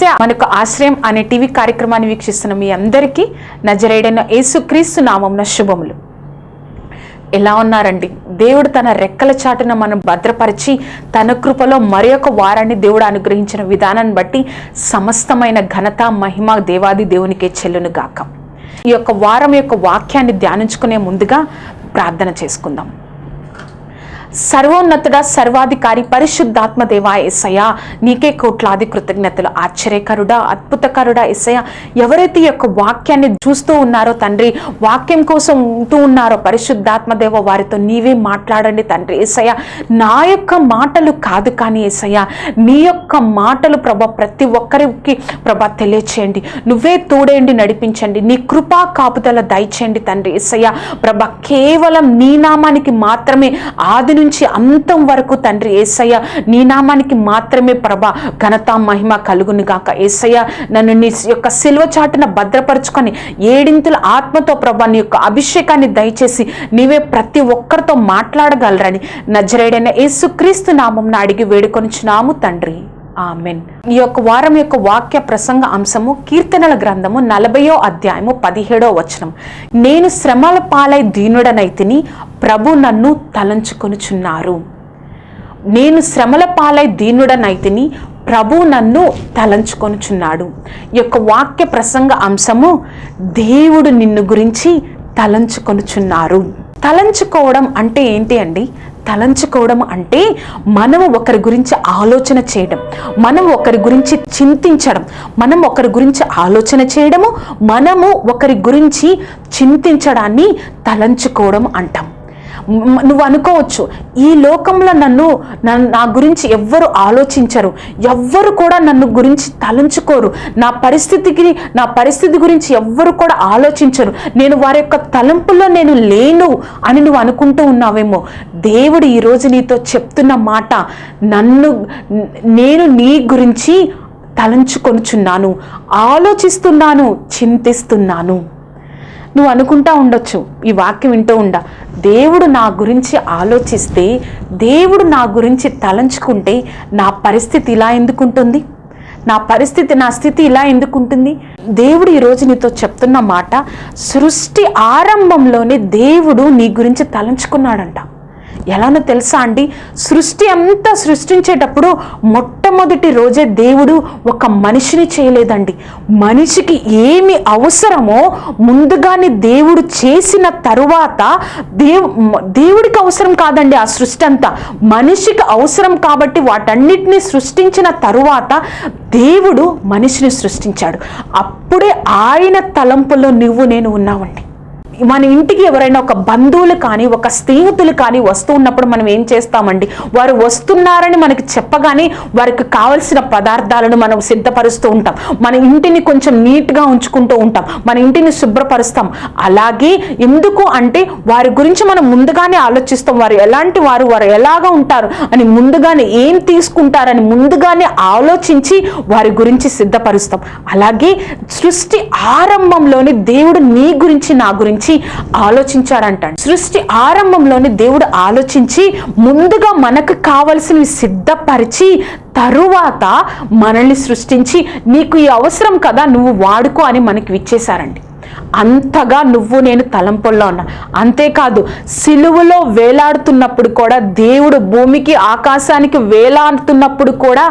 ఏసే మనకు ఆశ్రయం అనే టీవీ కార్యక్రమాన్ని వీక్షిస్తున్న మీ అందరికీ నజరేడైన యేసుక్రీస్తు నామంన శుభములు. ఎలా ఉన్నారండి? దేవుడు తన రెక్కల చాటున మనం భద్రపరిచి తన కృపలో మరి ఒక వారాన్ని దేవుడు అనుగ్రహించిన విధానాన్ని బట్టి సమస్తమైన ఘనత మహిమ దేవాది దేవునికే చెల్లును గాక. ఈ యొక్క వారం యొక్క వాక్యాన్ని ధ్యానించుకునే ముందుగా ప్రార్థన చేసుకుందాం. సర్వోన్నతుడ సర్వాధికారి పరిశుద్ధాత్మ దేవా ఎస్సయ నీకే కోట్లాది కృతజ్ఞతలు. ఆశ్చర్యకరుడా అద్భుతకరుడా ఎస్సయ ఎవరైతే ఈ యొక్క వాక్యాన్ని చూస్తూ ఉన్నారో తండ్రి వాక్యం కోసం ఉంటూ ఉన్నారో పరిశుద్ధాత్మ దేవ వారితో నీవే మాట్లాడండి తండ్రి ఎస్సయ నా యొక్క మాటలు కాదు కానీ ఎస్సయ నీ యొక్క మాటలు ప్రభ ప్రతి ఒక్కరికి ప్రభ తెలియచేయండి. నువ్వే తోడేండి నడిపించండి. నీ కృపా కాపుదల దయచేయండి తండ్రి ఎస్సయ్య ప్రభ కేవలం నీ నామానికి మాత్రమే ఆదిని నుంచి అంతం వరకు తండ్రి ఏసయ్య నీ నామానికి మాత్రమే ప్రభ ఘనత మహిమ కలుగును గాక. ఏసయ్య నన్ను నీ యొక్క సిల్వ చాటున భద్రపరుచుకొని ఏడింతుల ఆత్మతో ప్రభ నీ యొక్క అభిషేకాన్ని దయచేసి నీవే ప్రతి ఒక్కరితో మాట్లాడగలరని నజరేడైన యేసుక్రీస్తు నామం అడిగి వేడుకొనిచున్నాము తండ్రి. ఆమెన్. ఈ యొక్క వారం యొక్క వాక్య ప్రసంగ అంశము కీర్తనల గ్రంథము నలభయో అధ్యాయము పదిహేడో వచనం. నేను శ్రమల పాలై దీనుడనైతిని ప్రభు నన్ను తలంచుకొనుచున్నారు. నేను శ్రమల పాలై దీనుడనైతిని ప్రభు నన్ను తలంచుకొనుచున్నాడు. ఈ యొక్క వాక్య ప్రసంగ అంశము దేవుడు నిన్ను గురించి తలంచుకొనుచున్నారు. తలంచుకోవడం అంటే ఏంటి అండి? తలంచుకోవడం అంటే మనం ఒకరి గురించి ఆలోచన చేయడం మనం ఒకరి గురించి చింతించడం మనం ఒకరి గురించి ఆలోచన చేయడము మనము ఒకరి గురించి చింతించడాన్ని తలంచుకోవడం అంటాం. నువ్వు అనుకోవచ్చు ఈ లోకంలో నన్ను నన్ను నా గురించి ఎవ్వరు ఆలోచించరు ఎవ్వరు కూడా నన్ను గురించి తలంచుకోరు నా పరిస్థితికి నా పరిస్థితి గురించి ఎవ్వరు కూడా ఆలోచించరు నేను వారి యొక్క తలంపుల్లో నేను లేను అని నువ్వు అనుకుంటూ ఉన్నావేమో దేవుడు ఈరోజు నీతో చెప్తున్న మాట నన్ను నేను నీ గురించి తలంచుకొనుచున్నాను ఆలోచిస్తున్నాను చింతిస్తున్నాను. నువ్వు అనుకుంటా ఉండొచ్చు ఈ వాక్యం వింటూ ఉండ. దేవుడు నా గురించి ఆలోచిస్తే దేవుడు నా గురించి తలంచుకుంటే నా పరిస్థితి ఇలా ఎందుకుంటుంది? నా పరిస్థితి నా స్థితి ఇలా ఎందుకుంటుంది? దేవుడు ఈరోజు నీతో చెప్తున్న మాట సృష్టి ఆరంభంలోనే దేవుడు నీ గురించి తలంచుకున్నాడంట. ఎలానో తెలుసా అండి? సృష్టి అంతా సృష్టించేటప్పుడు మొట్టమొదటి రోజే దేవుడు ఒక మనిషిని చేయలేదండి. మనిషికి ఏమి అవసరమో ముందుగానే దేవుడు చేసిన తరువాత దేవు దేవుడికి అవసరం కాదండి ఆ సృష్టి అంతా. మనిషికి అవసరం కాబట్టి వాటన్నిటిని సృష్టించిన తరువాత దేవుడు మనిషిని సృష్టించాడు. అప్పుడే ఆయన తలంపులో నువ్వు నేను ఉన్నావండి మన ఇంటికి ఎవరైనా ఒక బంధువులు కానీ ఒక స్నేహితులు కానీ వస్తూ ఉన్నప్పుడు మనం ఏం చేస్తామండి? వారు వస్తున్నారని మనకి చెప్పగానే వారికి కావలసిన పదార్థాలను మనం సిద్ధపరుస్తూ ఉంటాం. మన ఇంటిని కొంచెం నీట్గా ఉంచుకుంటూ ఉంటాం. మన ఇంటిని శుభ్రపరుస్తాం. అలాగే ఎందుకు అంటే వారి గురించి మనం ముందుగానే ఆలోచిస్తాం. వారు ఎలాంటి వారు వారు ఎలాగా ఉంటారు అని ముందుగానే ఏం తీసుకుంటారని ముందుగానే ఆలోచించి వారి గురించి సిద్ధపరుస్తాం. అలాగే సృష్టి ఆరంభంలోని దేవుడు నీ గురించి నా గురించి ఆలోచించారంట సృష్టి ఆరంభంలోనే దేవుడు ఆలోచించి ముందుగా మనకు కావలసినవి సిద్ధపరిచి తరువాత మనల్ని సృష్టించి నీకు ఈ అవసరం కదా నువ్వు వాడుకో అని మనకి ఇచ్చేశారండి. అంతగా నువ్వు నేను తలంపుల్లో ఉన్నా. అంతేకాదు సిలువలో వేలాడుతున్నప్పుడు కూడా దేవుడు భూమికి ఆకాశానికి వేలాడుతున్నప్పుడు కూడా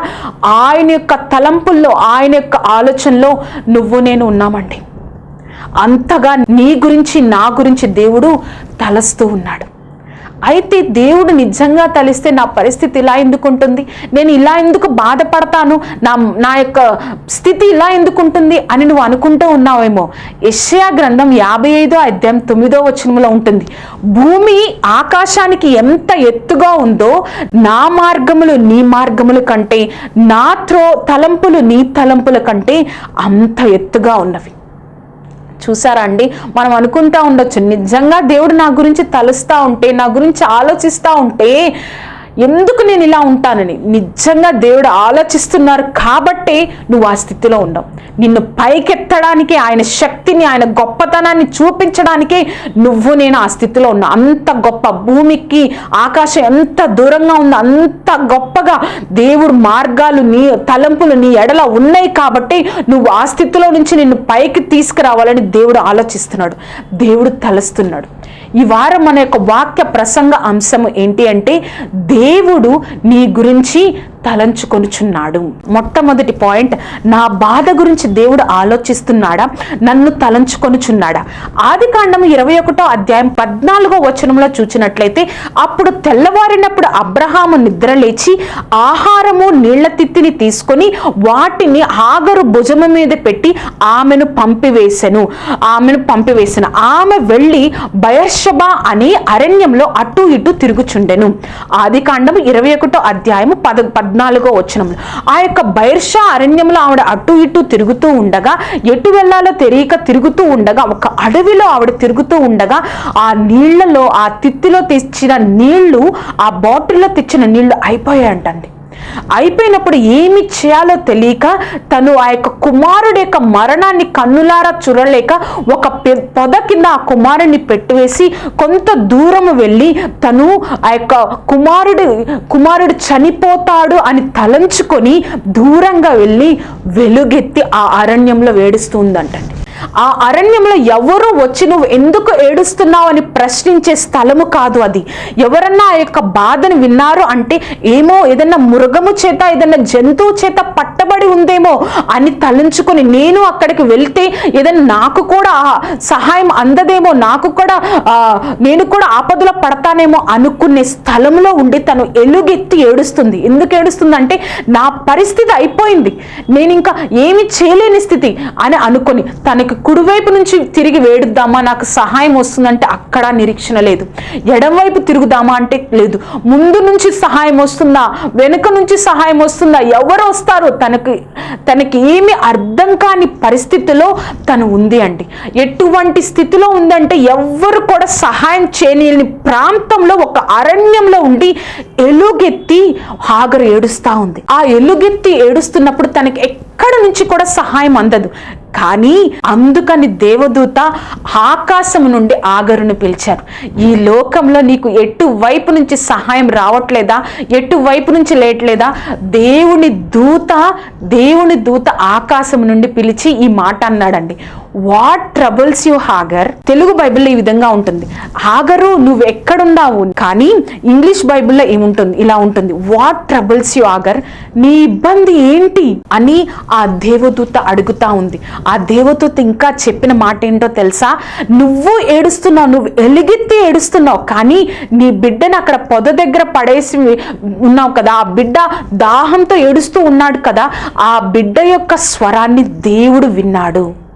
ఆయన యొక్క తలంపుల్లో ఆయన యొక్క ఆలోచనలో నువ్వు నేను ఉన్నామండి. అంతగా నీ గురించి నా గురించి దేవుడు తలస్తూ ఉన్నాడు. అయితే దేవుడు నిజంగా తలిస్తే నా పరిస్థితి ఇలా ఎందుకు ఉంటుంది? నేను ఇలా ఎందుకు బాధపడతాను? నా నా యొక్క స్థితి ఇలా ఎందుకు ఉంటుంది అని నువ్వు అనుకుంటూ ఉన్నావేమో? యష్యా గ్రంథం యాభై ఐదో అధ్యాయం తొమ్మిదో వచనంలో ఉంటుంది. భూమి ఆకాశానికి ఎంత ఎత్తుగా ఉందో నా మార్గములు నీ మార్గముల కంటే నా త్రో తలంపులు నీ తలంపుల కంటే అంత ఎత్తుగా ఉన్నవి. చూసారా అండి? మనం అనుకుంటా ఉండొచ్చు నిజంగా దేవుడు నా గురించి తలుస్తూ ఉంటే నా గురించి ఆలోచిస్తూ ఉంటే ఎందుకు నేను ఇలా ఉంటానని నిజంగా దేవుడు ఆలోచిస్తున్నారు కాబట్టే నువ్వు ఆ స్థితిలో ఉండవు నిన్ను పైకెత్తడానికి ఆయన శక్తిని ఆయన గొప్పతనాన్ని చూపించడానికే నువ్వు నేను ఆ స్థితిలో ఉన్నా. అంత గొప్ప భూమికి ఆకాశం ఎంత దూరంగా ఉందో అంత గొప్పగా దేవుడు మార్గాలు నీ తలంపులు నీ ఎడల ఉన్నాయి కాబట్టి నువ్వు ఆ స్థితిలో నుంచి నిన్ను పైకి తీసుకురావాలని దేవుడు ఆలోచిస్తున్నాడు. దేవుడు తలుస్తున్నాడు. ఈ వారం మన యొక్క వాక్య ప్రసంగ అంశము ఏంటి అంటే దేవుడు నీ గురించి తలంచుకొనుచున్నాడు. మొట్టమొదటి పాయింట్ నా బాధ గురించి దేవుడు ఆలోచిస్తున్నాడా? నన్ను తలంచుకొనుచున్నాడా? ఆది కాండము ఇరవై ఒకటో అధ్యాయం పద్నాలుగో వచనంలో చూచినట్లయితే అప్పుడు తెల్లవారినప్పుడు అబ్రహాము నిద్ర లేచి ఆహారము నీళ్ళ తిత్తిని తీసుకొని వాటిని ఆగరు భుజము మీద పెట్టి ఆమెను పంపివేశను ఆమెను పంపివేసిన. ఆమె వెళ్ళి బయర్షబా అనే అరణ్యంలో అటు ఇటు తిరుగుచుండెను. ఆది కాండము ఇరవై ఒకటో అధ్యాయము పద పద్నాలుగో వచనంలో ఆ యొక్క బైర్షా అరణ్యంలో ఆవిడ అటు ఇటు తిరుగుతూ ఉండగా ఎటు వెళ్ళాలో తెలియక తిరుగుతూ ఉండగా ఒక అడవిలో ఆవిడ తిరుగుతూ ఉండగా ఆ నీళ్ళలో ఆ తిత్తిలో తెచ్చిన నీళ్ళు ఆ బాటిల్లో తెచ్చిన నీళ్ళు అయిపోయాయంటండి అయిపోయినప్పుడు ఏమి చేయాలో తెలియక తను ఆ యొక్క కుమారుడి యొక్క మరణాన్ని కన్నులారా చూడలేక ఒక పె- పొద కింద ఆ కుమారుడిని పెట్టివేసి కొంత దూరం వెళ్ళి తను ఆ యొక్క కుమారుడు కుమారుడు చనిపోతాడు అని తలంచుకొని దూరంగా వెళ్ళి వెలుగెత్తి ఆ అరణ్యంలో వేడుస్తుందంటండి ఆ అరణ్యంలో ఎవరు వచ్చి నువ్వు ఎందుకు ఏడుస్తున్నావు అని ప్రశ్నించే స్థలము కాదు అది. ఎవరన్నా ఆ యొక్క బాధను విన్నారు అంటే ఏమో ఏదన్నా మృగము చేత ఏదన్నా జంతువు చేత పట్టబడి ఉందేమో అని తలంచుకొని నేను అక్కడికి వెళ్తే ఏదైనా నాకు కూడా సహాయం అందదేమో నాకు కూడా ఆ, నేను కూడా ఆపదలో పడతానేమో అనుకునే స్థలంలో ఉండి తను ఎలుగెత్తి ఏడుస్తుంది. ఎందుకు ఏడుస్తుంది అంటే నా పరిస్థితి అయిపోయింది. నేను ఇంకా ఏమి చేయలేని స్థితి అని అనుకొని తనకి కుడివైపు నుంచి తిరిగి వేడుద్దామా? నాకు సహాయం వస్తుందంటే అక్కడ నిరీక్షణ లేదు. ఎడంవైపు తిరుగుదామా అంటే లేదు. ముందు నుంచి సహాయం వస్తుందా? వెనుక నుంచి సహాయం వస్తుందా? ఎవరు వస్తారు తనకి తనకి ఏమి అర్థం కాని పరిస్థితిలో తను ఉంది అండి. ఎటువంటి స్థితిలో ఉందంటే ఎవ్వరు కూడా సహాయం చేయలేని ప్రాంతంలో ఒక అరణ్యంలో ఉండి ఎలుగెత్తి హాగరు ఏడుస్తూ ఉంది. ఆ ఎలుగెత్తి ఏడుస్తున్నప్పుడు తనకి ఎక్కడ నుంచి కూడా సహాయం అందదు. కానీ అందుకని దేవదూత ఆకాశం నుండి ఆగరును పిలిచారు. ఈ లోకంలో నీకు ఎటువైపు నుంచి సహాయం రావట్లేదా? ఎటువైపు నుంచి లేట్లేదా? దేవుని దూత దేవుని దూత ఆకాశం నుండి పిలిచి ఈ మాట అన్నాడండి. What troubles you Hagar Telugu బైబిల్లో ఈ విధంగా ఉంటుంది. హాగరు నువ్వు ఎక్కడున్నావు? కానీ ఇంగ్లీష్ బైబిల్లో ఏముంటుంది? ఇలా ఉంటుంది. వాట్ ట్రబుల్స్ యు హాగర్ నీ ఇబ్బంది ఏంటి? అని ఆ దేవదూత అడుగుతా ఉంది. ఆ దేవదూత ఇంకా చెప్పిన మాట ఏంటో తెలుసా? నువ్వు ఏడుస్తున్నావు నువ్వు ఎలిగెత్తి ఏడుస్తున్నావు కానీ నీ బిడ్డను అక్కడ పొద దగ్గర పడేసి ఉన్నావు కదా. ఆ బిడ్డ దాహంతో ఏడుస్తూ ఉన్నాడు కదా. ఆ బిడ్డ యొక్క స్వరాన్ని దేవుడు విన్నాడు.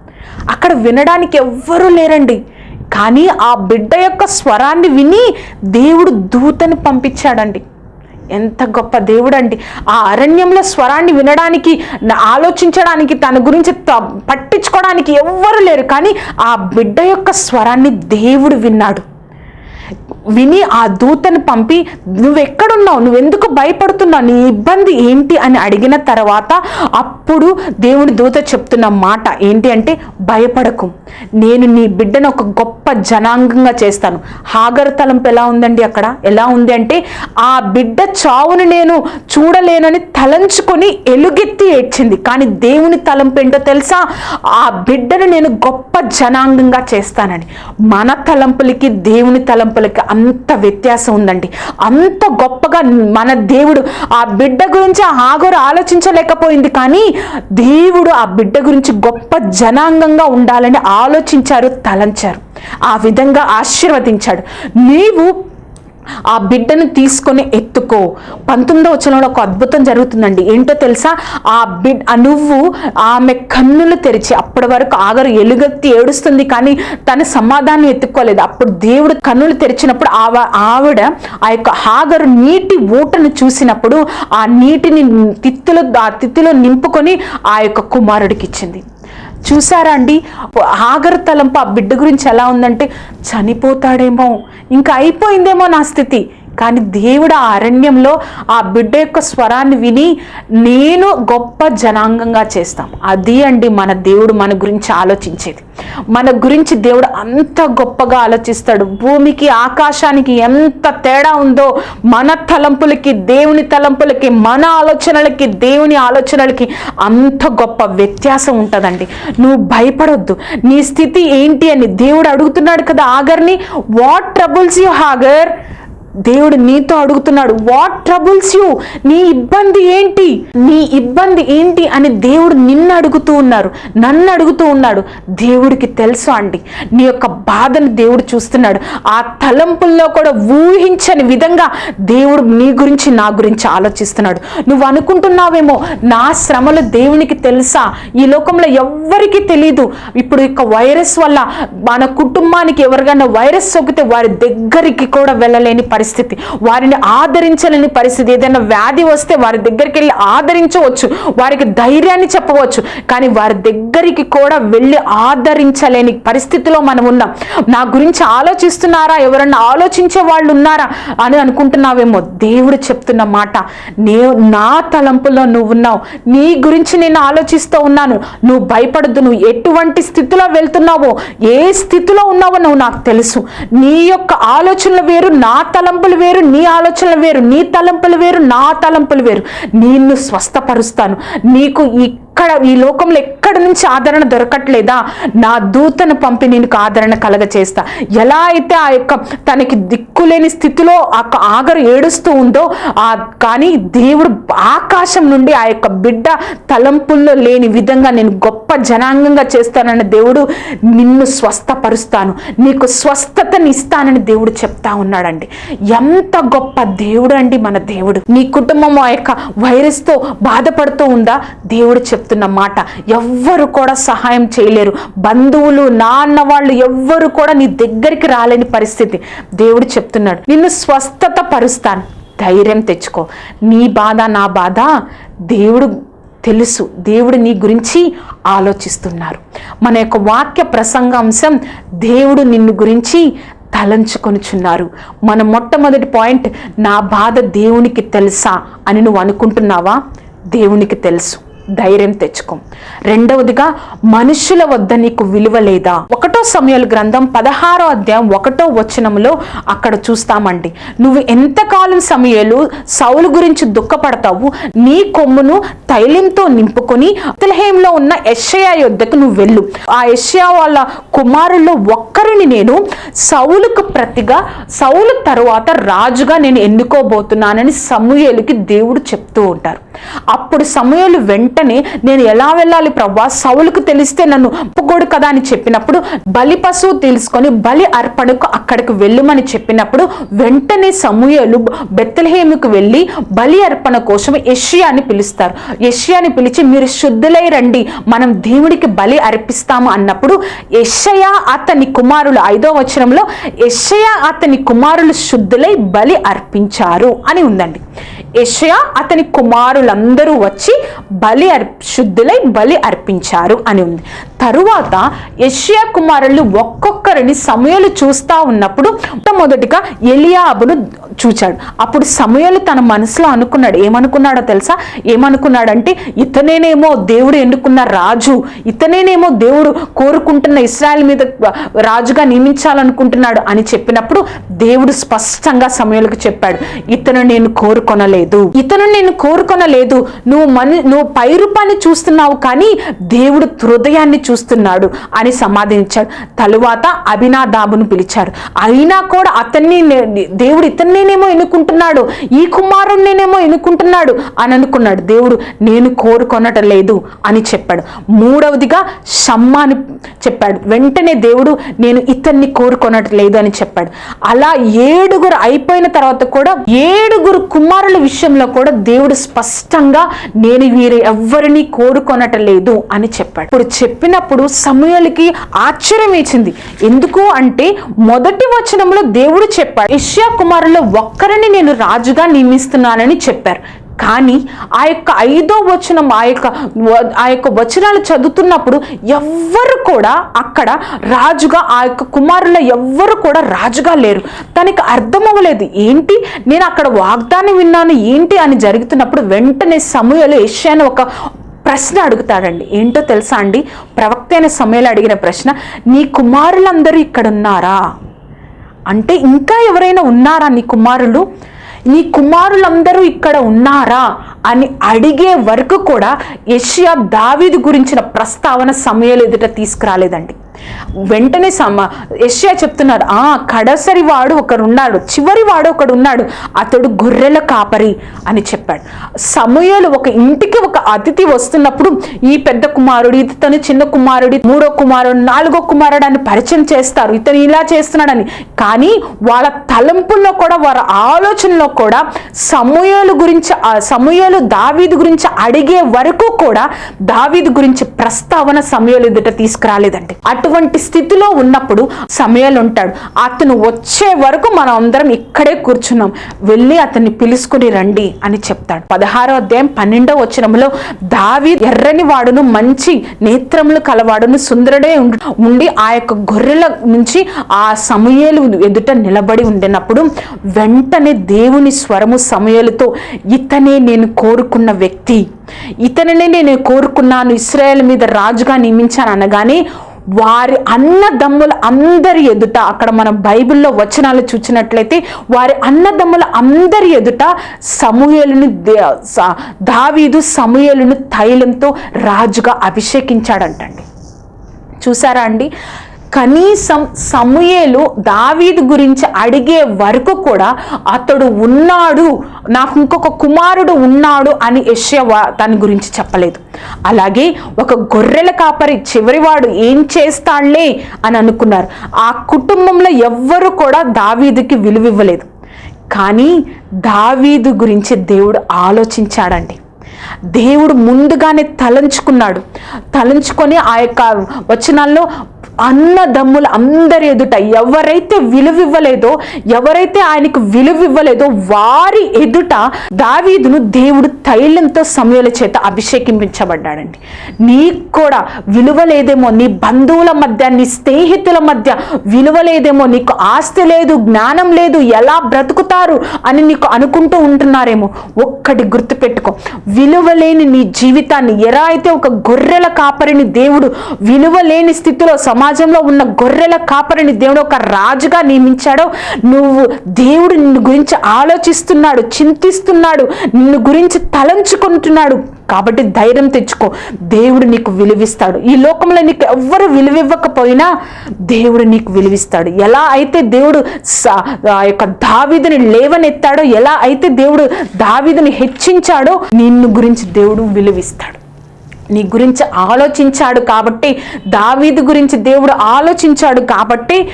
అక్కడ వినడానికి ఎవ్వరూ లేరండి. కానీ ఆ బిడ్డ యొక్క స్వరాన్ని విని దేవుడు దూతని పంపించాడండి. ఎంత గొప్ప దేవుడు అండి ఆ అరణ్యంలో స్వరాన్ని వినడానికి ఆలోచించడానికి తన గురించి త- పట్టించుకోవడానికి ఎవ్వరు లేరు. కానీ ఆ బిడ్డ యొక్క స్వరాన్ని దేవుడు విన్నాడు. విని ఆ దూతను పంపి నువ్వెక్కడున్నావు? నువ్వెందుకు భయపడుతున్నావు? నీ ఇబ్బంది ఏంటి? అని అడిగిన తర్వాత అప్పుడు దేవుని దూత చెప్తున్న మాట ఏంటి అంటే భయపడకు. నేను నీ బిడ్డను ఒక గొప్ప జనాంగంగా చేస్తాను. హాగర్ తలంపు ఎలా ఉందండి అక్కడ? ఎలా ఉంది అంటే ఆ బిడ్డ చావును నేను చూడలేనని తలంచుకొని ఎలుగెత్తి ఏడ్చింది. కానీ దేవుని తలంపు ఏంటో తెలుసా? ఆ బిడ్డను నేను గొప్ప జనాంగంగా చేస్తానని. మన తలంపులకి దేవుని తలంపులకి అంత వ్యత్యాసం ఉందండి. అంత గొప్పగా మన దేవుడు ఆ బిడ్డ గురించి ఆగోరు ఆలోచించలేకపోయింది కానీ దేవుడు ఆ బిడ్డ గురించి గొప్ప జనాంగంగా ఉండాలని ఆలోచించారు తలంచారు. ఆ విధంగా ఆశీర్వదించాడు. నీవు ఆ బిడ్డను తీసుకొని ఎత్తుకో. పంతొమ్మిదో వచనంలో ఒక అద్భుతం జరుగుతుందండి. ఏంటో తెలుసా? ఆ బిడ్ నువ్వు ఆమె కన్నులు తెరిచి అప్పటి వరకు ఆగరు ఎలుగెత్తి ఏడుస్తుంది కానీ తన సమాధానం ఎత్తుకోలేదు. అప్పుడు దేవుడు కన్నులు తెరిచినప్పుడు ఆవ ఆవిడ ఆ యొక్క ఆగరు నీటి ఊటను చూసినప్పుడు ఆ నీటిని తిత్తులు ఆ తిత్తులో నింపుకొని ఆ యొక్క కుమారుడికి ఇచ్చింది చూసారా అండి? ఆగరు తలంపు ఆ బిడ్డ గురించి ఎలా ఉందంటే చనిపోతాడేమో. ఇంకా అయిపోయిందేమో నా స్థితి. కానీ దేవుడు ఆ అరణ్యంలో ఆ బిడ్డ యొక్క స్వరాన్ని విని నేను గొప్ప జనాంగంగా చేస్తాం. అది అండి మన దేవుడు మన గురించి ఆలోచించేది. మన గురించి దేవుడు అంత గొప్పగా ఆలోచిస్తాడు. భూమికి ఆకాశానికి ఎంత తేడా ఉందో మన తలంపులకి దేవుని తలంపులకి మన ఆలోచనలకి దేవుని ఆలోచనలకి అంత గొప్ప వ్యత్యాసం ఉంటుందండి. నువ్వు భయపడొద్దు. నీ స్థితి ఏంటి అని దేవుడు అడుగుతున్నాడు కదా ఆగర్ని. వాట్ ట్రబుల్స్ యూ హాగర్ దేవుడు నీతో అడుగుతున్నాడు వాట్ ట్రబుల్స్ యూ నీ ఇబ్బంది ఏంటి? నీ ఇబ్బంది ఏంటి? అని దేవుడు నిన్ను అడుగుతూ ఉన్నారు నన్ను అడుగుతూ ఉన్నాడు. దేవుడికి తెలుసు అండి నీ యొక్క బాధను దేవుడు చూస్తున్నాడు. ఆ తలంపుల్లో కూడా ఊహించని విధంగా దేవుడు నీ గురించి నా గురించి ఆలోచిస్తున్నాడు. నువ్వు అనుకుంటున్నావేమో నా శ్రమలు దేవునికి తెలుసా? ఈ లోకంలో ఎవ్వరికీ తెలియదు ఇప్పుడు యొక్క వైరస్ వల్ల మన కుటుంబానికి ఎవరికైనా వైరస్ సోకితే వారి దగ్గరికి కూడా వెళ్ళలేని పరిస్థితి. పరిస్థితి. వారిని ఆదరించలేని పరిస్థితి. ఏదైనా వ్యాధి వస్తే వారి దగ్గరికి వెళ్ళి ఆదరించవచ్చు. వారికి ధైర్యాన్ని చెప్పవచ్చు. కానీ వారి దగ్గరికి కూడా వెళ్ళి ఆదరించలేని పరిస్థితిలో మనం ఉన్నాం. నా గురించి ఆలోచిస్తున్నారా? ఎవరన్నా ఆలోచించే వాళ్ళు ఉన్నారా? అని అనుకుంటున్నావేమో. దేవుడు చెప్తున్న మాట. నే నా తలంపులో నువ్వు ఉన్నావు. నీ గురించి నేను ఆలోచిస్తూ ఉన్నాను. నువ్వు భయపడద్దు. నువ్వు ఎటువంటి స్థితిలో వెళ్తున్నావో ఏ స్థితిలో ఉన్నావో నువ్వు నాకు తెలుసు. నీ యొక్క ఆలోచనలు వేరు నా తలం తలంపులు వేరు నీ ఆలోచనలు వేరు నీ తలంపులు వేరు నా తలంపులు వేరు. నిన్ను స్వస్థపరుస్తాను. నీకు ఈ ఇక్కడ ఈ లోకంలో ఎక్కడి నుంచి ఆదరణ దొరకట్లేదా? నా దూతను పంపి నీకు ఆదరణ కలగ చేస్తా ఎలా అయితే ఆ యొక్క తనకి దిక్కులేని స్థితిలో ఆ ఆగరు ఏడుస్తూ ఉందో ఆ కానీ దేవుడు ఆకాశం నుండి ఆ యొక్క బిడ్డ తలంపుల్లో లేని విధంగా నేను గొప్ప జనాంగంగా చేస్తానని దేవుడు నిన్ను స్వస్థపరుస్తాను. నీకు స్వస్థతని ఇస్తానని దేవుడు చెప్తా ఉన్నాడండి. ఎంత గొప్ప దేవుడు అండి మన దేవుడు. నీ కుటుంబం ఆ యొక్క వైరస్తో బాధపడుతూ ఉందా? దేవుడు చెప్తున్న మాట. ఎవ్వరు కూడా సహాయం చేయలేరు. బంధువులు నాన్న వాళ్ళు ఎవ్వరు కూడా నీ దగ్గరికి రాలేని పరిస్థితి. దేవుడు చెప్తున్నాడు నిన్ను స్వస్థత పరుస్తాను ధైర్యం తెచ్చుకో. నీ బాధ నా బాధ దేవుడు తెలుసు. దేవుడు నీ గురించి ఆలోచిస్తున్నారు. మన యొక్క వాక్య ప్రసంగాంశం దేవుడు నిన్ను గురించి తలంచుకొనుచున్నారు. మన మొట్టమొదటి పాయింట్ నా బాధ దేవునికి తెలుసా అని నువ్వు అనుకుంటున్నావా? దేవునికి తెలుసు. ధైర్యం తెచ్చుకో. రెండవదిగా మనుషుల వద్ద నీకు విలువ లేదా. ఒకటో సమయాల గ్రంథం పదహారో అధ్యాయం ఒకటో వచనంలో అక్కడ చూస్తామండి. నువ్వు ఎంతకాలం సమయాలు సౌలు గురించి దుఃఖపడతావు నీ కొమ్మును తైలంతో నింపుకొని అతలహేంలో ఉన్న యెషయా యొద్దకు నువ్వు వెళ్ళు. ఆ యెషయా వాళ్ళ కుమారుల్లో ఒక్కరిని నేను సౌలుకు ప్రతిగా సౌలు తరువాత రాజుగా నేను ఎన్నుకోబోతున్నానని సమూయేలుకి దేవుడు చెప్తూ ఉంటారు. అప్పుడు సమయాలు వెంటనే నేను ఎలా వెళ్ళాలి ప్రవ్వా? సౌలుకు తెలిస్తే నన్ను ఒప్పుకోడు కదా అని చెప్పినప్పుడు బలి పశువు తెలుసుకొని బలి అర్పణకు అక్కడికి వెళ్ళుమని చెప్పినప్పుడు వెంటనే సమూహలు బెత్తలహేముకు వెళ్ళి బలి అర్పణ కోసం యెషయాని పిలుస్తారు. యష్యాని పిలిచి మీరు శుద్ధులై రండి మనం దేవుడికి బలి అర్పిస్తాము అన్నప్పుడు యెషయా అతని కుమారులు ఐదో వచనంలో యెషయా అతని కుమారులు శుద్ధులై బలి అర్పించారు అని ఉందండి. యషయా అతని కుమారులందరూ వచ్చి బలి అర్ శుద్ధులై బలి అర్పించారు అని ఉంది. తరువాత యషయా కుమారులు ఒక్కొక్కరిని సమయాలు చూస్తా ఉన్నప్పుడు మొట్టమొదటిగా ఎలియాబును చూచాడు. అప్పుడు సమయాలు తన మనసులో అనుకున్నాడు. ఏమనుకున్నాడో తెలుసా? ఏమనుకున్నాడంటే ఇతనేనేమో దేవుడు ఎన్నుకున్న రాజు ఇతనేనేమో దేవుడు కోరుకుంటున్న ఇస్రాయల్ మీద రాజుగా నియమించాలనుకుంటున్నాడు అని చెప్పినప్పుడు దేవుడు స్పష్టంగా సమయాలకు చెప్పాడు. ఇతను నేను కోరుకొనలేదు. కోరుకొనలేదు ఇతను నేను కోరుకొనలేదు. నువ్వు మను నువ్వు పై రూపాన్ని చూస్తున్నావు కానీ దేవుడు హృదయాన్ని చూస్తున్నాడు అని సమాధించాడు. తరువాత అభినాదాబును పిలిచారు అయినా కూడా అతన్ని దేవుడు ఇతన్నేనేమో ఎన్నుకుంటున్నాడు? ఈ కుమారుణ్ణేనేమో ఎన్నుకుంటున్నాడు? అని అనుకున్నాడు. దేవుడు నేను కోరుకొనటం లేదు అని చెప్పాడు. మూడవదిగా షమ్మాని చెప్పాడు. వెంటనే దేవుడు నేను ఇతన్ని కోరుకొనటం లేదు అని చెప్పాడు. అలా ఏడుగురు అయిపోయిన తర్వాత కూడా ఏడుగురు కుమారుల విషయం విషయంలో కూడా దేవుడు స్పష్టంగా నేను వీరు ఎవ్వరిని కోరుకొనటలేదు అని చెప్పాడు. ఇప్పుడు చెప్పినప్పుడు సమయాలకి ఆశ్చర్యం వేసింది. ఎందుకు అంటే మొదటి వచనంలో దేవుడు చెప్పాడు ఇష్యా కుమారుల్లో ఒక్కరిని నేను రాజుగా నియమిస్తున్నానని చెప్పారు. కానీ ఆ యొక్క ఐదో వచనం ఆ యొక్క ఆ యొక్క వచనాలు చదువుతున్నప్పుడు ఎవ్వరు కూడా అక్కడ రాజుగా ఆ యొక్క కుమారుల ఎవ్వరు కూడా రాజుగా లేరు. తనకి అర్థం అవ్వలేదు ఏంటి? నేను అక్కడ వాగ్దానం విన్నాను ఏంటి? అని జరుగుతున్నప్పుడు వెంటనే సమయంలో ఏషియాను ఒక ప్రశ్న అడుగుతాడండి. ఏంటో తెలుసా అండి? ప్రవక్త అయిన సమయంలో అడిగిన ప్రశ్న నీ కుమారులందరూ ఇక్కడ ఉన్నారా అంటే ఇంకా ఎవరైనా ఉన్నారా నీ కుమారులు? నీ కుమారులందరూ ఇక్కడ ఉన్నారా అని అడిగే వరకు కూడా యష్యా దావీదు గురించిన ప్రస్తావన సమయాలు ఎదుట తీసుకురాలేదండి. వెంటనే సమ యెషయా చెప్తున్నారు ఆ కడసరి వాడు ఒకరున్నాడు చివరి వాడు ఒకడు ఉన్నాడు అతడు గొర్రెల కాపరి అని చెప్పాడు. సమయాలు ఒక ఇంటికి ఒక అతిథి వస్తున్నప్పుడు ఈ పెద్ద కుమారుడు ఇతను చిన్న కుమారుడు మూడో కుమారుడు నాలుగో కుమారుడు అని పరిచయం చేస్తారు. ఇతను ఇలా చేస్తున్నాడని. కానీ వాళ్ళ తలంపుల్లో కూడా వారి ఆలోచనలో కూడా సమూహలు గురించి ఆ సమూహలు దావీదు గురించి అడిగే వరకు కూడా దావీదు గురించి ప్రస్తావన సమయాలు ఎదుట తీసుకురాలేదండి. అటువంటి స్థితిలో ఉన్నప్పుడు సమయాలు ఉంటాడు. అతను వచ్చే వరకు మనం అందరం ఇక్కడే కూర్చున్నాం. వెళ్ళి అతన్ని పిలుచుకుని రండి అని చెప్తాడు. పదహారో అధ్యాయం పన్నెండో వచనంలో దావి ఎర్రని వాడును మంచి నేత్రములు కలవాడును సుందరుడే ఉండి- ఆ యొక్క గొర్రెల నుంచి ఆ సమయలు ఎదుట నిలబడి ఉండినప్పుడు వెంటనే దేవుని స్వరము సమయలతో ఇతనే నేను కోరుకున్న వ్యక్తి. ఇతనినే నేను కోరుకున్నాను. ఇస్రాయేల్ మీద రాజుగా నియమించాను అనగానే వారి అన్నదమ్ముల అందరి ఎదుట అక్కడ మనం బైబిల్లో వచనాలు చూసినట్లయితే వారి అన్నదమ్ముల అందరి ఎదుట సమూహలను దావీదు సమూహలను తైలంతో రాజుగా అభిషేకించాడంటండి. చూసారా అండి? కనీసం సమూయేలు దావీదు గురించి అడిగే వరకు కూడా అతడు ఉన్నాడు నాకు ఇంకొక కుమారుడు ఉన్నాడు అని యెషయా దాని గురించి చెప్పలేదు. అలాగే ఒక గొర్రెల కాపరి చివరివాడు ఏం చేస్తాడులే అని అనుకున్నారు. ఆ కుటుంబంలో ఎవ్వరు కూడా దావీదుకి విలువివ్వలేదు. కానీ దావీదు గురించి దేవుడు ఆలోచించాడండి. దేవుడు ముందుగానే తలంచుకున్నాడు. తలంచుకొని ఆ యొక్క వచనాల్లో అన్నదమ్ముల అందరి ఎదుట ఎవరైతే విలువివ్వలేదో ఎవరైతే ఆయనకు విలువివ్వలేదో వారి ఎదుట దావీదును దేవుడు తైలంతో సమయాల చేత అభిషేకింపించబడ్డాడండి నీకు కూడా విలువ లేదేమో నీ బంధువుల మధ్య నీ స్నేహితుల మధ్య విలువలేదేమో నీకు ఆస్తి లేదు జ్ఞానం లేదు ఎలా బ్రతుకుతారు అని నీకు అనుకుంటూ ఉంటున్నారేమో ఒక్కటి గుర్తుపెట్టుకో. విలువలేని నీ జీవితాన్ని ఎలా అయితే ఒక గొర్రెల కాపరిని దేవుడు విలువలేని స్థితిలో స్థితిలో సమాజంలో ఉన్న గొర్రెల కాపరిని దేవుడు ఒక రాజుగా నియమించాడో నువ్వు దేవుడు నిన్ను గురించి ఆలోచిస్తున్నాడు చింతిస్తున్నాడు నిన్ను గురించి తలంచుకుంటున్నాడు. కాబట్టి ధైర్యం తెచ్చుకో. దేవుడు నీకు విలువిస్తాడు. ఈ లోకంలో నీకు ఎవ్వరు విలువివ్వకపోయినా దేవుడు నీకు విలువిస్తాడు. ఎలా అయితే దేవుడు స- ఆ యొక్క దావీదుని లేవనెత్తాడో ఎలా అయితే దేవుడు దావీదుని హెచ్చించాడో నిన్ను గురించి దేవుడు విలువిస్తాడు. నీ గురించి ఆలోచించాడు కాబట్టి దావీదు గురించి దేవుడు ఆలోచించాడు కాబట్టి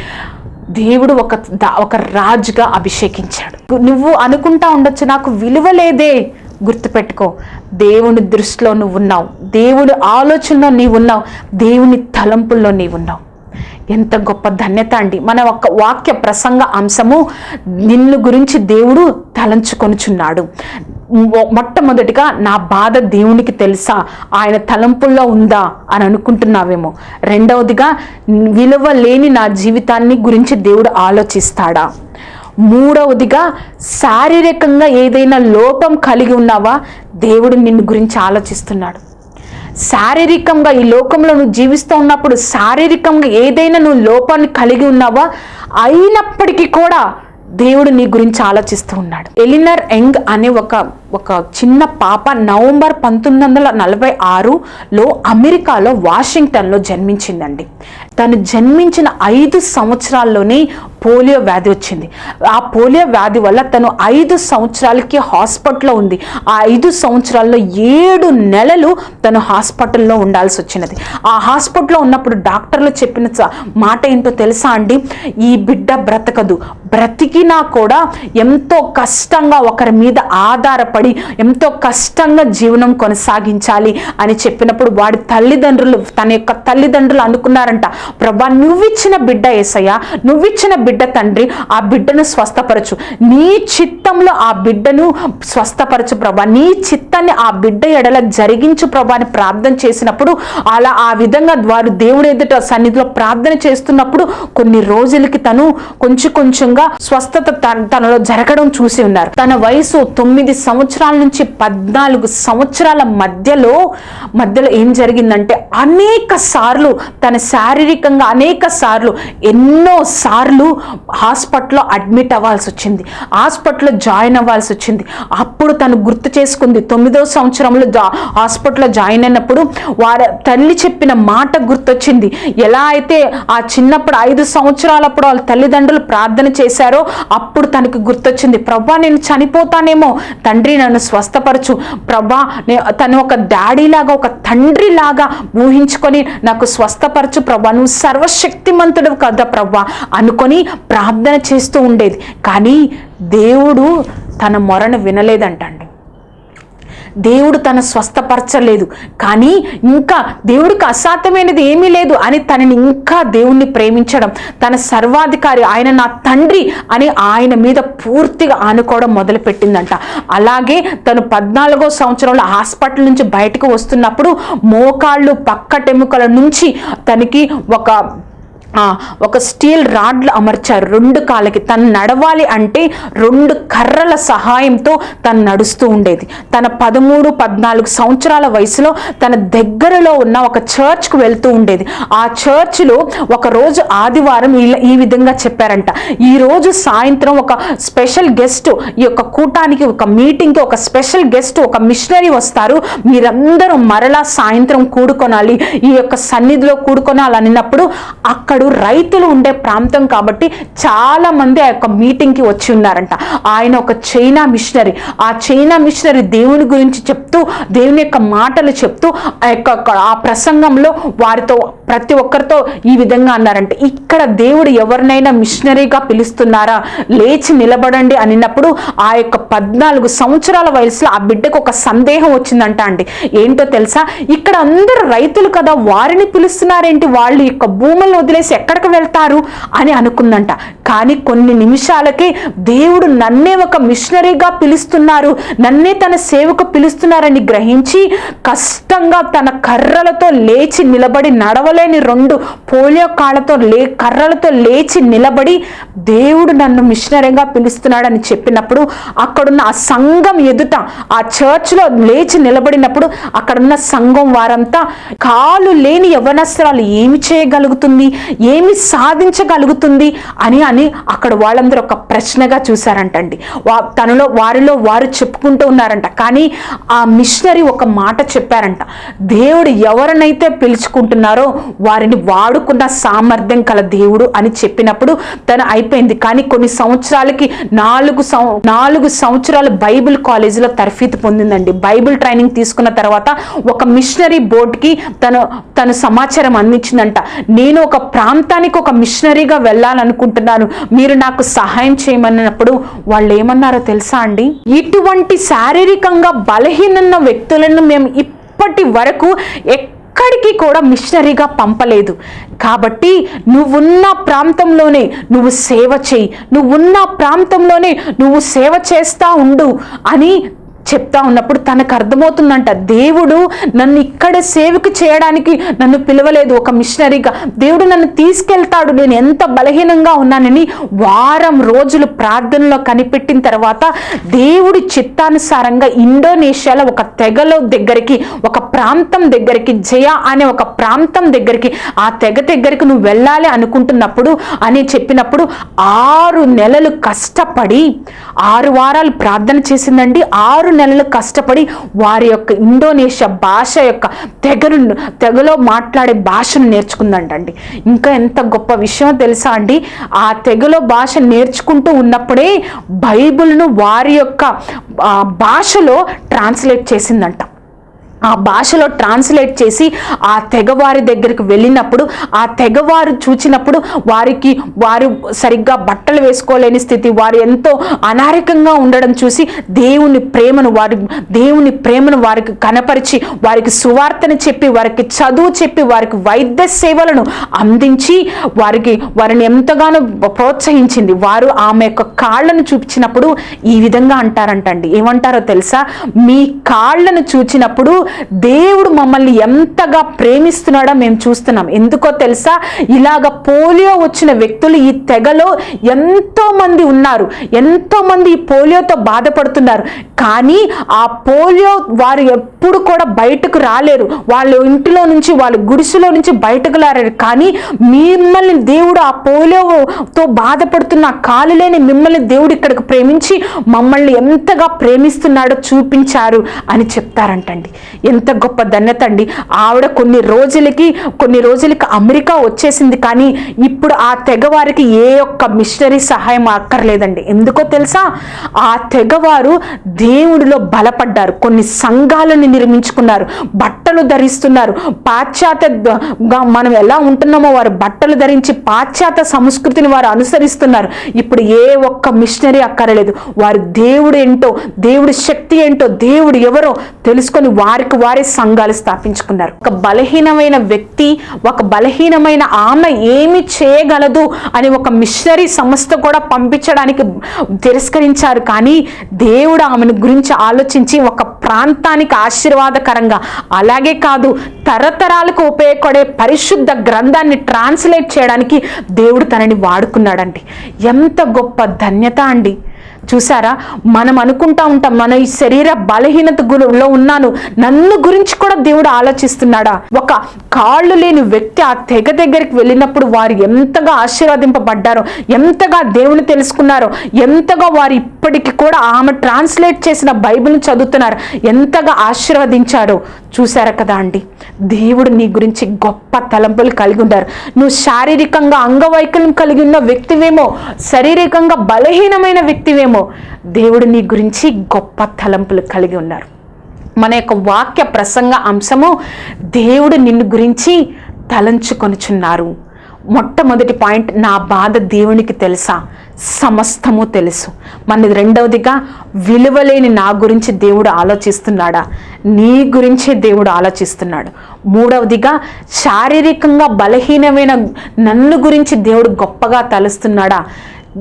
దేవుడు ఒక దా- ఒక రాజుగా అభిషేకించాడు. నువ్వు అనుకుంటా ఉండొచ్చు నాకు విలువ లేదే. గుర్తుపెట్టుకో దేవుని దృష్టిలో నువ్వు ఉన్నావు దేవుడి ఆలోచనలో నీవు ఉన్నావు దేవుని తలంపుల్లో నీవు ఉన్నావు ఎంత గొప్ప ధన్యత అండి. మన ఒక వాక్య ప్రసంగ అంశము నిన్ను గురించి దేవుడు తలంచుకొనుచున్నాడు. మొట్టమొదటిగా నా బాధ దేవునికి తెలుసా? ఆయన తలంపుల్లో ఉందా? అని అనుకుంటున్నావేమో. రెండవదిగా విలువ లేని నా జీవితాన్ని గురించి దేవుడు ఆలోచిస్తాడా? మూడవదిగా శారీరకంగా ఏదైనా లోపం కలిగి ఉన్నావా? దేవుడు నిన్ను గురించి ఆలోచిస్తున్నాడు. శారీరకంగా ఈ లోకంలో నువ్వు జీవిస్తూ ఉన్నప్పుడు శారీరకంగా ఏదైనా నువ్వు లోపాన్ని కలిగి ఉన్నావా? అయినప్పటికీ కూడా దేవుడు నీ గురించి ఆలోచిస్తూ ఉన్నాడు. ఎలినర్ యంగ్ అనే ఒక ఒక చిన్న పాప నవంబర్ పంతొమ్మిది వందల నలభై ఆరులో అమెరికాలో వాషింగ్టన్లో జన్మించిందండి. తను జన్మించిన ఐదు సంవత్సరాల్లోనే పోలియో వ్యాధి వచ్చింది. ఆ పోలియో వ్యాధి వల్ల తను ఐదు సంవత్సరాలకి హాస్పిటల్లో ఉంది. ఆ ఐదు సంవత్సరాల్లో ఏడు నెలలు తను హాస్పిటల్లో ఉండాల్సి వచ్చినది. ఆ హాస్పిటల్లో ఉన్నప్పుడు డాక్టర్లు చెప్పిన స- మాట ఏంటో తెలుసా అండి? ఈ బిడ్డ బ్రతకదు. బ్రతికినా కూడా ఎంతో కష్టంగా ఒకరి మీద ఆధారపడి ఎంతో కష్టంగా జీవనం కొనసాగించాలి అని చెప్పినప్పుడు వాడి తల్లిదండ్రులు తన యొక్క తల్లిదండ్రులు అనుకున్నారంట ప్రభా నువ్విచ్చిన బిడ్డ ఏసయ్య నువ్విచ్చిన బిడ్డ తండ్రి ఆ బిడ్డను స్వస్థపరచు. నీ చిత్తంలో ఆ బిడ్డను స్వస్థపరచు ప్రభా. నీ చిత్తాన్ని ఆ బిడ్డ ఎడల జరిగించు ప్రభా అని ప్రార్థన చేసినప్పుడు అలా ఆ విధంగా వారు దేవుడు ఎదుట సన్నిధిలో ప్రార్థన చేస్తున్నప్పుడు కొన్ని రోజులకి తను కొంచెం కొంచెంగా స్వస్థత తన- తనలో జరగడం చూసి ఉన్నారు. తన వయసు తొమ్మిది సంవత్సరం సంవత్సరాల నుంచి పద్నాలుగు సంవత్సరాల మధ్యలో మధ్యలో ఏం జరిగిందంటే అనేక సార్లు తన శారీరకంగా అనేక సార్లు ఎన్నో సార్లు హాస్పిటల్లో అడ్మిట్ అవ్వాల్సి వచ్చింది. హాస్పిటల్లో జాయిన్ అవ్వాల్సి వచ్చింది. అప్పుడు తను గుర్తు చేసుకుంది తొమ్మిదో సంవత్సరంలో జా హాస్పిటల్లో జాయిన్ అయినప్పుడు వారి తల్లి చెప్పిన మాట గుర్తొచ్చింది. ఎలా అయితే ఆ చిన్నప్పుడు ఐదు సంవత్సరాలప్పుడు వాళ్ళ తల్లిదండ్రులు ప్రార్థన చేశారో అప్పుడు తనకు గుర్తొచ్చింది. ప్రభా నేను చనిపోతానేమో. తండ్రి నన్ను స్వస్థపరచు. ప్రభా నే- తను ఒక డాడీ లాగా ఒక తండ్రి లాగా ఊహించుకొని నాకు స్వస్థపరచు. ప్రభా నువ్వు సర్వశక్తిమంతుడు కదా ప్రభా. అనుకొని ప్రార్థన చేస్తూ ఉండేది. కానీ దేవుడు తన మొరను వినలేదంటండి. దేవుడు తన స్వస్థపరచలేదు. కానీ ఇంకా దేవుడికి అసాధ్యమైనది ఏమీ లేదు అని తనని ఇంకా దేవుణ్ణి ప్రేమించడం తన సర్వాధికారి ఆయన నా తండ్రి అని ఆయన మీద పూర్తిగా ఆనుకోవడం మొదలుపెట్టిందంట. అలాగే తను పద్నాలుగో సంవత్సరంలో హాస్పిటల్ నుంచి బయటకు వస్తున్నప్పుడు మోకాళ్ళు పక్కటెముకల నుంచి తనకి ఒక ఒక స్టీల్ రాడ్లు అమర్చారు. రెండు కాళ్ళకి. తను నడవాలి అంటే రెండు కర్రల సహాయంతో తను నడుస్తూ ఉండేది. తన పదమూడు పద్నాలుగు సంవత్సరాల వయసులో తన దగ్గరలో ఉన్న ఒక చర్చ్కు వెళ్తూ ఉండేది. ఆ చర్చ్లో ఒక రోజు ఆదివారం ఈ విధంగా చెప్పారంట. ఈరోజు సాయంత్రం ఒక స్పెషల్ గెస్ట్ ఈ యొక్క కూటానికి ఒక మీటింగ్కి ఒక స్పెషల్ గెస్ట్ ఒక మిషనరీ వస్తారు. మీరందరూ మరలా సాయంత్రం కూడుకొనాలి. ఈ యొక్క సన్నిధిలో కూడుకొనాలి అన్నప్పుడు అక్కడ రైతులు ఉండే ప్రాంతం కాబట్టి చాలా మంది ఆ యొక్క మీటింగ్కి వచ్చి ఉన్నారంట. ఆయన ఒక చైనా మిషనరీ ఆ చైనా మిషనరీ దేవుని గురించి చెప్తూ దేవుని యొక్క మాటలు చెప్తూ ఆ యొక్క ఆ ప్రసంగంలో వారితో ప్రతి ఒక్కరితో ఈ విధంగా అన్నారంట. ఇక్కడ దేవుడు ఎవరినైనా మిషనరీగా పిలుస్తున్నారా? లేచి నిలబడండి అనినప్పుడు ఆ యొక్క పద్నాలుగు సంవత్సరాల వయసులో ఆ బిడ్డకు ఒక సందేహం వచ్చిందంట అండి. ఏంటో తెలుసా? ఇక్కడ అందరూ రైతులు కదా వారిని పిలుస్తున్నారేంటి? వాళ్ళు యొక్క భూములను వదిలేసి ఎక్కడికి వెళ్తారు అని అనుకుందంట. కానీ కొన్ని నిమిషాలకే దేవుడు నన్నే ఒక మిషనరీగా పిలుస్తున్నారు. నన్నే తన సేవకు పిలుస్తున్నారని గ్రహించి కష్టంగా తన కర్రలతో లేచి నిలబడి నడవలేని రెండు పోలియో కాళ్ళతో లే కర్రలతో లేచి నిలబడి దేవుడు నన్ను మిషనరీగా పిలుస్తున్నాడని చెప్పినప్పుడు అక్కడున్న ఆ సంఘం ఎదుట ఆ చర్చ్లో లేచి నిలబడినప్పుడు అక్కడున్న సంఘం వారంతా కాలు లేని యవనస్త్రాలు ఏమి చేయగలుగుతుంది? ఏమి సాధించగలుగుతుంది అని అని అక్కడ వాళ్ళందరూ ఒక ప్రశ్నగా చూశారంటండి. వా తనలో వారిలో వారు చెప్పుకుంటూ ఉన్నారంట. కానీ ఆ మిషనరీ ఒక మాట చెప్పారంట. దేవుడు ఎవరినైతే పిలుచుకుంటున్నారో వారిని వాడుకున్న సామర్థ్యం కల దేవుడు అని చెప్పినప్పుడు తను అయిపోయింది. కానీ కొన్ని సంవత్సరాలకి నాలుగు సం నాలుగు సంవత్సరాలు బైబిల్ కాలేజీలో తర్ఫీదు పొందిందండి. బైబిల్ ట్రైనింగ్ తీసుకున్న తర్వాత ఒక మిషనరీ బోర్డుకి తను తను సమాచారం అందించిందంట. నేను ఒక ప్రా ప్రాంతానికి ఒక మిషనరీగా వెళ్ళాలనుకుంటున్నాను మీరు నాకు సహాయం చేయమన్నప్పుడు వాళ్ళు ఏమన్నారో తెలుసా అండి? ఇటువంటి శారీరకంగా బలహీనన్న వ్యక్తులను మేము ఇప్పటి వరకు ఎక్కడికి కూడా మిషనరీగా పంపలేదు. కాబట్టి నువ్వున్న ప్రాంతంలోనే నువ్వు సేవ చేయి. నువ్వున్న ప్రాంతంలోనే నువ్వు సేవ చేస్తా ఉండు అని చెప్తా ఉన్నప్పుడు తనకు అర్థమవుతుందంట దేవుడు నన్ను ఇక్కడ సేవకు చేయడానికి నన్ను పిలవలేదు. ఒక మిషనరీగా దేవుడు నన్ను తీసుకెళ్తాడు. నేను ఎంత బలహీనంగా ఉన్నానని వారం రోజులు ప్రార్థనలో కనిపెట్టిన తర్వాత దేవుడి చిత్తానుసారంగా ఇండోనేషియాలో ఒక తెగలో దగ్గరికి ఒక ప్రాంతం దగ్గరికి జయ అనే ఒక ప్రాంతం దగ్గరికి ఆ తెగ దగ్గరికి నువ్వు వెళ్ళాలి అనుకుంటున్నప్పుడు అని చెప్పినప్పుడు ఆరు నెలలు కష్టపడి ఆరు వారాలు ప్రార్థన చేసిందండి. ఆరు నెలలు కష్టపడి వారి యొక్క ఇండోనేషియా భాష యొక్క తెగను తెగలో మాట్లాడే భాషను నేర్చుకుందంటండి. ఇంకా ఎంత గొప్ప విషయం తెలుసా అండి? ఆ తెగలో భాష నేర్చుకుంటూ ఉన్నప్పుడే బైబిల్ను వారి యొక్క భాషలో ట్రాన్స్లేట్ చేసిందంట. ఆ భాషలో ట్రాన్స్లేట్ చేసి ఆ తెగవారి దగ్గరికి వెళ్ళినప్పుడు ఆ తెగవారు చూచినప్పుడు వారికి వారు సరిగ్గా బట్టలు వేసుకోలేని స్థితి వారు ఎంతో అనారోగ్యంగా ఉండడం చూసి దేవుని ప్రేమను వారి దేవుని ప్రేమను వారికి కనపరిచి వారికి సువార్తను చెప్పి వారికి చదువు చెప్పి వారికి వైద్య సేవలను అందించి వారికి వారిని ఎంతగానో ప్రోత్సహించింది. వారు ఆమె యొక్క కాళ్ళను చూపించినప్పుడు ఈ విధంగా అంటారంటండి. ఏమంటారో తెలుసా? మీ కాళ్ళను చూచినప్పుడు దేవుడు మమ్మల్ని ఎంతగా ప్రేమిస్తున్నాడో మేము చూస్తున్నాం. ఎందుకో తెలుసా? ఇలాగ పోలియో వచ్చిన వ్యక్తులు ఈ తెగలో ఎంతోమంది ఉన్నారు. ఎంతోమంది ఈ పోలియోతో బాధపడుతున్నారు. కానీ ఆ పోలియో వారు ఎప్పుడు కూడా బయటకు రాలేరు. వాళ్ళ ఇంటిలో నుంచి వాళ్ళ గుడిసెలో నుంచి బయటకు రాలేరు. కానీ మిమ్మల్ని దేవుడు ఆ పోలియోతో బాధపడుతున్న కాలులేని కాలు లేని మిమ్మల్ని దేవుడు ఇక్కడికి ప్రేమించి మమ్మల్ని ఎంతగా ప్రేమిస్తున్నాడో చూపించారు అని చెప్తారంటండి. ఎంత గొప్ప ధన్యత అండి. ఆవిడ కొన్ని రోజులకి కొన్ని రోజులకి అమెరికా వచ్చేసింది కానీ ఇప్పుడు ఆ తెగవారికి ఏ ఒక్క మిషనరీ సహాయం అక్కర్లేదండి. ఎందుకో తెలుసా? ఆ తెగవారు దేవుడిలో బలపడ్డారు. కొన్ని సంఘాలను నిర్మించుకున్నారు. బట్టలు ధరిస్తున్నారు. పాశ్చాత్యగా మనం ఎలా ఉంటున్నామో వారు బట్టలు ధరించి పాశ్చాత్య సంస్కృతిని వారు అనుసరిస్తున్నారు. ఇప్పుడు ఏ ఒక్క మిషనరీ అక్కరలేదు. వారు దేవుడు ఏంటో దేవుడి శక్తి ఏంటో దేవుడు ఎవరో తెలుసుకొని వారికి వారే సంఘాలు స్థాపించుకున్నారు. ఒక బలహీనమైన వ్యక్తి ఒక బలహీనమైన ఆమె ఏమి చేయగలదు అని ఒక మిషనరీ సంస్థ కూడా పంపించడానికి తిరస్కరించారు. కానీ దేవుడు ఆమెను గురించి ఆలోచించి ఒక ప్రాంతానికి ఆశీర్వాదకరంగా అలాగే కాదు తరతరాలకు ఉపయోగపడే పరిశుద్ధ గ్రంథాన్ని ట్రాన్స్లేట్ చేయడానికి దేవుడు తనని వాడుకున్నాడండి. ఎంత గొప్ప ధన్యత అండి. చూసారా మనం అనుకుంటా ఉంటాం మన ఈ శరీర బలహీనత గురిలో ఉన్నాను. నన్ను గురించి కూడా దేవుడు ఆలోచిస్తున్నాడా? ఒక కాళ్ళు లేని వ్యక్తి ఆ తెగ దగ్గరికి వెళ్ళినప్పుడు వారు ఎంతగా ఆశీర్వదింపబడ్డారో ఎంతగా దేవుని తెలుసుకున్నారో ఎంతగా వారు ఇప్పటికి కూడా ఆమె ట్రాన్స్లేట్ చేసిన బైబిల్ని చదువుతున్నారు ఎంతగా ఆశీర్వదించారో చూసారా కదా అండి? దేవుడు నీ గురించి గొప్ప తలంపులు కలిగి ఉన్నారు నువ్వు శారీరకంగా అంగవైకల్యం కలిగి ఉన్న వ్యక్తివేమో శారీరకంగా బలహీనమైన వ్యక్తివేమో దేవుడు నీ గురించి గొప్ప తలంపులు కలిగి ఉన్నారు. మన యొక్క వాక్య ప్రసంగ అంశము దేవుడు నిన్ను గురించి తలంచుకొనుచున్నారు. మొట్టమొదటి పాయింట్ నా బాధ దేవునికి తెలుసా? సమస్తము తెలుసు. మనది రెండవదిగా విలువలేని నా గురించి దేవుడు ఆలోచిస్తున్నాడా? నీ గురించే దేవుడు ఆలోచిస్తున్నాడు. మూడవదిగా శారీరకంగా బలహీనమైన నన్ను గురించి దేవుడు గొప్పగా తలుస్తున్నాడా?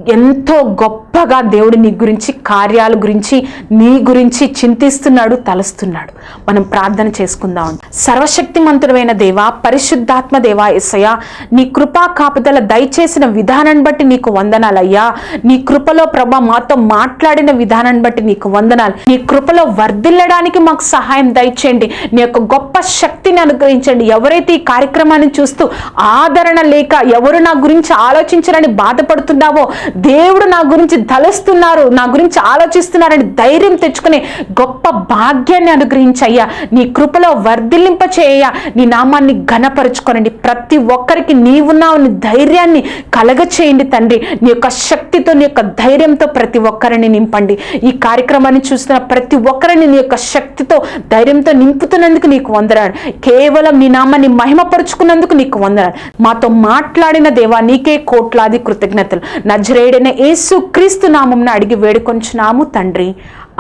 ఎంతో గొప్పగా దేవుడు నీ గురించి కార్యాల గురించి నీ గురించి చింతిస్తున్నాడు తలుస్తున్నాడు. మనం ప్రార్థన చేసుకుందాం. సర్వశక్తిమంతుడమైన దేవా పరిశుద్ధాత్మ దేవా ఎస్సయ్యా నీ కృపా కాపుదల దయచేసిన విధానాన్ని బట్టి నీకు వందనాలయ్యా నీ కృపలో ప్రభా మాతో మాట్లాడిన విధానాన్ని బట్టి నీకు వందనాలు. నీ కృపలో వర్ధిల్లడానికి మాకు సహాయం దయచేయండి. నీ యొక్క గొప్ప శక్తిని అనుగ్రహించండి. ఎవరైతే ఈ కార్యక్రమాన్ని చూస్తూ ఆదరణ లేక ఎవరు నా గురించి ఆలోచించరని బాధపడుతున్నావో దేవుడు నా గురించి తలస్తున్నారు నా గురించి ఆలోచిస్తున్నారని ధైర్యం తెచ్చుకునే గొప్ప భాగ్యాన్ని అనుగ్రహించయ్యా. నీ కృపలో వర్ధిల్లింప చేయ నీ నామాన్ని ఘనపరుచుకోనండి. ప్రతి ఒక్కరికి నీవున్నావు నీ ధైర్యాన్ని కలగ చేయండి తండ్రి. నీ యొక్క శక్తితో నీ యొక్క ధైర్యంతో ప్రతి ఒక్కరిని నింపండి. ఈ కార్యక్రమాన్ని చూస్తున్న ప్రతి ఒక్కరిని నీ యొక్క శక్తితో ధైర్యంతో నింపుతున్నందుకు నీకు వందనాలు. కేవలం నీ నామాన్ని మహిమపరుచుకున్నందుకు నీకు వందనాలు. మాతో మాట్లాడిన దేవా నీకే కోట్లాది కృతజ్ఞతలు. నజరేయుడైన యేసు క్రీస్తు నామంను అడిగి వేడుకొంచున్నాము తండ్రి.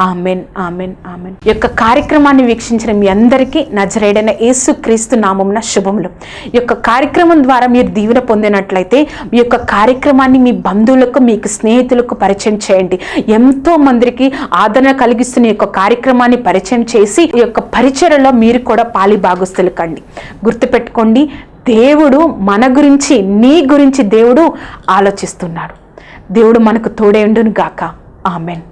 Amen amen amen. ఈ యొక్క కార్యక్రమాన్ని వీక్షించిన మీ అందరికీ నజరేడైన యేసు క్రీస్తు నామంన శుభములు. ఈ యొక్క కార్యక్రమం ద్వారా మీరు దీవెన పొందినట్లయితే మీ యొక్క కార్యక్రమాన్ని మీ బంధువులకు మీకు స్నేహితులకు పరిచయం చేయండి. ఎంతో మందికి ఆదరణ కలిగిస్తున్న ఈ యొక్క కార్యక్రమాన్ని పరిచయం చేసి ఈ యొక్క పరిచయలో మీరు కూడా పాలి భాగస్తులు కండి. గుర్తుపెట్టుకోండి దేవుడు మన గురించి నీ గురించి దేవుడు ఆలోచిస్తున్నాడు. దేవుడు మనకు తోడేండును గాక ఆమెన్.